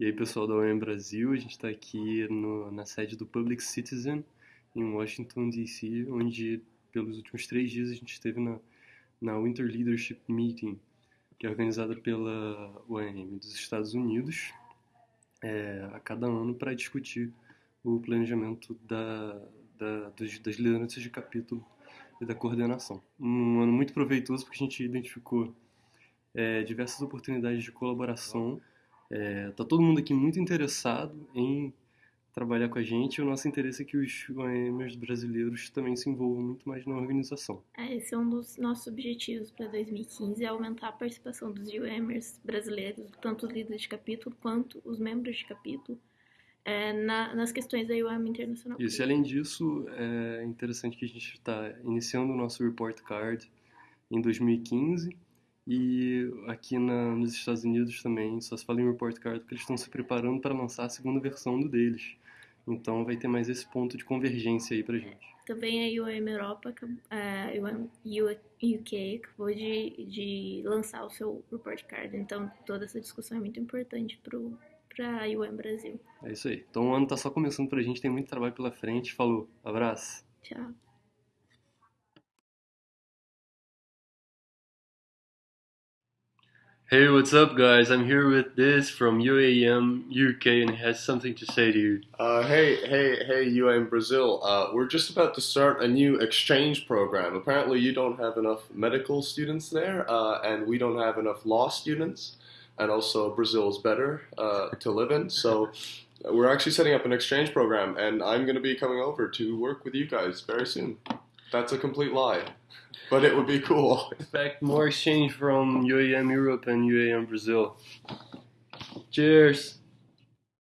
E aí, pessoal da UEM Brasil, a gente está aqui no, na sede do Public Citizen, em Washington, D.C., onde pelos últimos três dias a gente esteve na, na Winter Leadership Meeting, que é organizada pela UEM dos Estados Unidos, é, a cada ano para discutir o planejamento da, da, dos, das lideranças de capítulo e da coordenação. Um ano muito proveitoso porque a gente identificou é, diversas oportunidades de colaboração é, tá todo mundo aqui muito interessado em trabalhar com a gente e o nosso interesse é que os UAMers brasileiros também se envolvam muito mais na organização. É, esse é um dos nossos objetivos para 2015, é aumentar a participação dos UAMers brasileiros, tanto os líderes de capítulo quanto os membros de capítulo, é, na, nas questões da UAM internacional. Isso, e além disso, é interessante que a gente está iniciando o nosso report card em 2015 e aqui na, nos Estados Unidos também só se fala em report card porque eles estão se preparando para lançar a segunda versão do deles. Então vai ter mais esse ponto de convergência aí pra gente. Também a UAM Europa, a UAM UK acabou de, de lançar o seu report card. Então toda essa discussão é muito importante para a UAM Brasil. É isso aí. Então o ano tá só começando pra gente, tem muito trabalho pela frente. Falou, abraço. Tchau. Hey, what's up, guys? I'm here with this from UAM UK, and he has something to say to you. Uh, hey, hey, hey, UAM Brazil. Uh, we're just about to start a new exchange program. Apparently, you don't have enough medical students there, uh, and we don't have enough law students, and also Brazil is better uh, to live in. So, we're actually setting up an exchange program, and I'm going to be coming over to work with you guys very soon. That's a complete lie. But it would be cool. Expect more exchange from UAM Europe and UAM Brazil. Cheers!